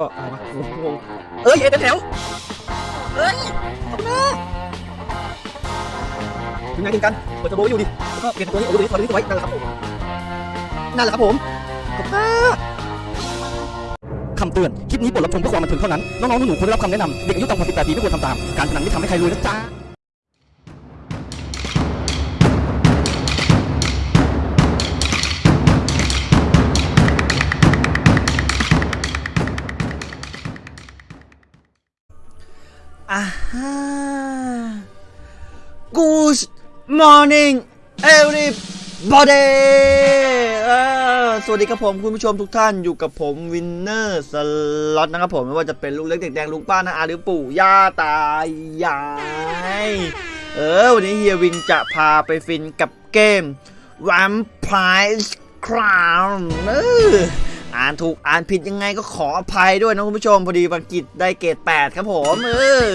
ก็อะไรวะงงเอ้ยเอ็นแถวเอ้ยขอบคุณนะยังไงถึงกันเปิดเทอร์โบอยู่ดิแล้วก็เปลี่ยนตัวนี้โอ้ยตัวนี้ตัวนี้ไว้นั่นแหละครับผมนั่นแหละครับผมขอบคุณคำเตือน คลิปนี้บทรับชมเพื่อความบันเทิงเท่านั้น น้องๆหนูๆควรได้รับคำแนะนำ เด็กอายุต่ำกว่า 18 ปีไม่ควรทำตาม การพนันไม่ทำให้ใครรวยนะจ๊ะ Good morning everybody สวัสดีครับผมคุณผู้ชมทุกท่านอยู่กับผมวินเนอร์สล็อตนะครับผมไม่ว่าจะเป็นลูกเล็กเด็กแดงลุงป้านาอาหรือปู่ย่าตายายเออ วันนี้เฮียวินจะพาไปฟินกับเกม Vampire Crown เออ อ่านถูกอ่านผิดยังไงก็ขออภัยด้วยนะคุณผู้ชมพอดีอังกฤษได้เกรด8 ครับผมเออ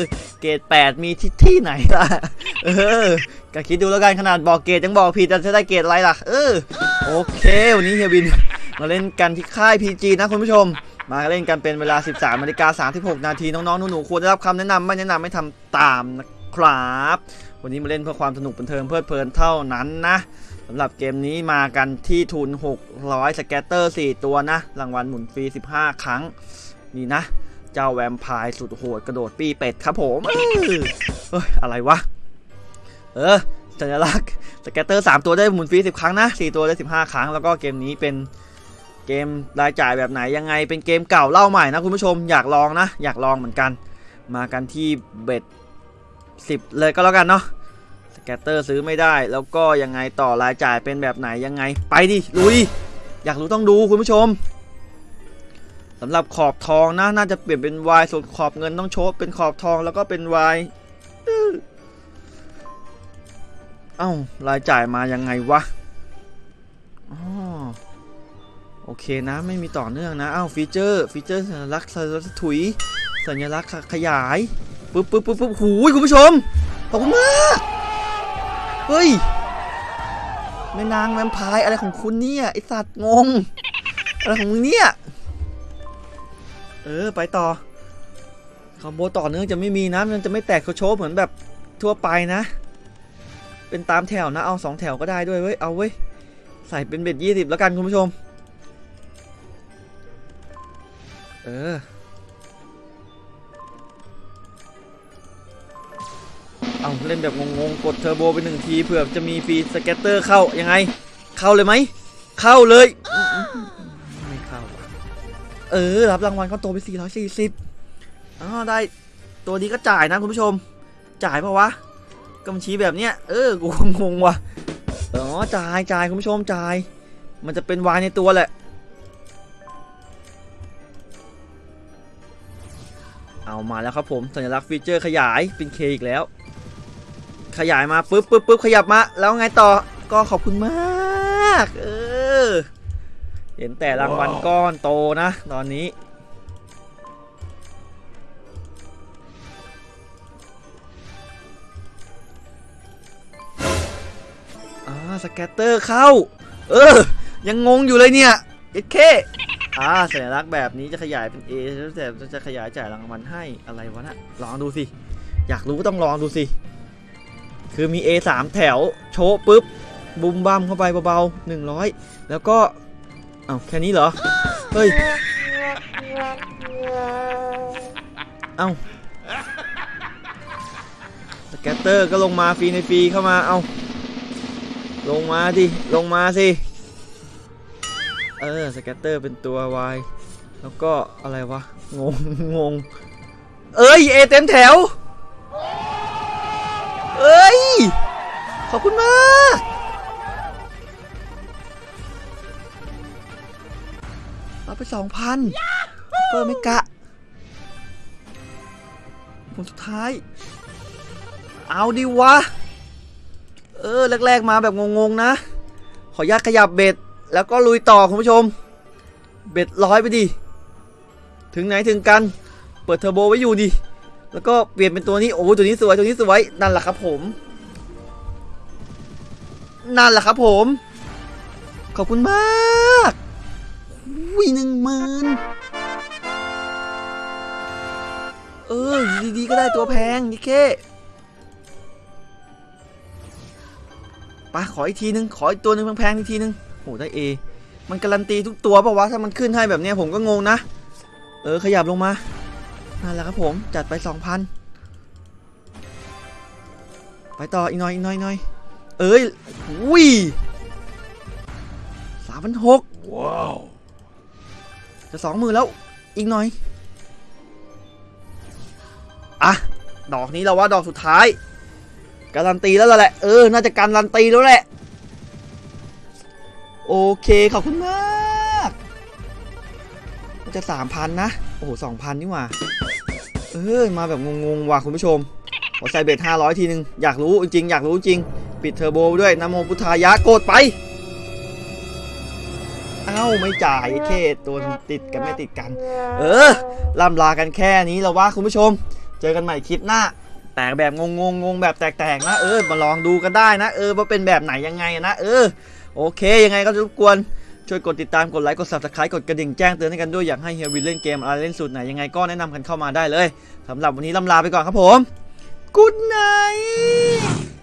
เกรด8 มีที่ที่ไหนล่ะเออก็คิดดูแล้วกันขนาดบอกเกรดยังบอกผิดจะได้เกรดอะไรล่ะ เออโอเควันนี้เฮียวินมาเล่นกันที่ค่าย PG นะคุณผู้ชม มาเล่นกันเป็นเวลา 13นาฬิกา36 นาทีน้องๆหนูๆควรได้รับคำแนะนำไม่แนะนำไม่ทำตามนะครับ วันนี้มาเล่นเพื่อความสนุกบันเทิงเพลิดเพลินเท่านั้นนะ สำหรับเกมนี้มากันที่ทุน 600 scatter 4 ตัวนะ รางวัลหมุนฟรี 15 ครั้ง นี่นะ เจ้าแวมไพร์สุดโหดกระโดดปีเป็ดครับผมเฮ้ยอะไรวะ เออสัญลักษณ์ scatter 3 ตัวได้หมุนฟรี 10 ครั้งนะ 4 ตัวได้ 15 ครั้ง แล้วก็เกมนี้เป็นเกมรายจ่ายแบบไหนยังไง เป็นเกมเก่าเล่าใหม่นะคุณผู้ชมอยากลองนะ อยากลองเหมือนกัน มากันที่ bet 10 เลยก็แล้วกันเนาะ scatter ซื้อไม่ได้ แล้วก็ยังไงต่อรายจ่ายเป็นแบบไหนยังไง ไปดิลุย อยากรู้ต้องดูคุณผู้ชมสำหรับขอบทองนะน่าจะเปลี่ยนเป็น Y ส่วนขอบเงินต้องโชว์เป็นขอบทองแล้วก็เป็น Y อื้อเอ้ารายจ่ายมายังไงวะอ๋อโอเคนะไม่มีต่อเนื่องนะเอ้าฟีเจอร์ฟีเจอร์สัญลักษณ์สัญลักษณ์ถุย สัญลักษณ์ขยาย ปึ๊บปึ๊บปึ๊บปึ๊บหูยคุณผู้ชมขอบคุณมาก เฮ้ยแม่นางแวมพร์อะไรของคุณเนี่ยไอสัตว์งงอะไรของมึงเนี่ยเออไปต่อคอมโบต่อเนื่องจะไม่มีนะมันจะไม่แตกโชว์เหมือนแบบทั่วไปนะ เป็นตามแถวนะเอาสองแถวก็ได้ด้วยเว้ยเอาเว้ยใส่เป็นเบ็ดยี่สิบแล้วกันคุณผู้ชม เออ เอาเล่นแบบงงๆ กดเทอร์โบไปหนึ่งทีเผื่อจะมี free scatter เข้ายังไง เข้าเลยไหม เข้าเลย ไม่เข้า เออ รับรางวัลเขาโตไป 440อ๋อได้ ตัวนี้ก็จ่ายนะคุณผู้ชม จ่ายปะวะกำชี้แบบเนี้ย เออ กูงงว่ะ อ๋อ จ่ายจ่ายคุณผู้ชมจ่าย มันจะเป็นวายในตัวแหละ เอามาแล้วครับผม สัญลักษณ์ฟีเจอร์ขยายเป็น K อีกแล้ว ขยายมาปุ๊บปุ๊บปุ๊บขยับมา แล้วไงต่อก็ขอบคุณมาก เออ เห็นแต่รางวัลก้อนโตนะ ตอนนี้อ่า scatter เข้า เออ ยังงงอยู่เลยเนี่ยเอ็ดเคอ่าสัญลักษณ์แบบนี้จะขยายเป็น A แต่จะขยายจ่ายรางวัลให้อะไรวะนะลองดูสิ อยากรู้ก็ต้องลองดูสิ คือมี A 3แถวโชว์ปุ๊บบุมบัมเข้าไปเบาๆ100 แล้วก็เอ้าแค่นี้เหรอ เฮ้ย เอ้าสแกตเตอร์ก็ลงมาฟรีในฟรีเข้ามาเอ้าลงมาดิ ลงมาสิ เออสแกตเตอร์เป็นตัว Y แล้วก็อะไรวะ งงงง เอ้ย เอเต็มแถว เอ้ย ขอบคุณมากเอาไปสองพันเปิดไม่กะผลสุดท้าย เอาดิวะ เออ แรก ๆ มาแบบงง ๆ นะ ขออนุญาตขยับเบ็ด แล้วก็ลุยต่อ คุณผู้ชม เบ็ดร้อยไปดิ ถึงไหนถึงกัน เปิดเทอร์โบไว้อยู่ดิ แล้วก็เปลี่ยนเป็นตัวนี้ โอ้ตัวนี้สวย ตัวนี้สวย นั่นแหละครับผม นั่นแหละครับผม ขอบคุณมากวิหนึ่งหมื่นเออดีๆก็ได้ตัวแพงนี่เคไปขออีกทีนึง ขออีกตัวหนึงแพงๆอีกทีนึงโอ้ได้เอมันการันตีทุกตัวปล่าวะถ้ามันขึ้นให้แบบนี้ผมก็งงนะ เออขยับลงมานั่นแหละครับผมจัดไป2,000ไปต่ออีกหน่อยอีกหน่อยอีกหน่อย เอ้ยอุ้ยสามพันหกว้าวจะสองหมื่นแล้วอีกหน่อยอะดอกนี้เราว่าดอกสุดท้ายการันตีแล้วล่ะแหละเออน่าจะการันตีแล้วแหละโอเคขอบคุณมากมันจะสามพันนะโอ้โหสองพันนี่หว่าเออมาแบบงงๆว่ะคุณผู้ชมขอใส่เบ็ดห้าร้อยทีนึงอยากรู้จริงๆอยากรู้จริง ปิดเทอร์โบด้วยนโมพุทธายะโกดไป เอ้าไม่จ่ายเคตัวติดกันไม่ติดกัน เออล่ำลากันแค่นี้แล้วว่าคุณผู้ชม เจอกันใหม่คลิปหน้า แตกแบบงงงงงแบบแตกๆนะเออมาลองดูกันได้นะ เออว่าเป็นแบบไหนยังไงนะ เออ โอเคยังไงก็รบกวนช่วยกดติดตามกดไลค์กด subscribe กดกระดิ่งแจ้งเตือนให้กันด้วยอยากให้เฮียวินเล่นเกมอะไรเล่นสูตรไหนยังไงก็แนะนำกันเข้ามาได้เลยสำหรับวันนี้ลำลาไปก่อนครับผม Good night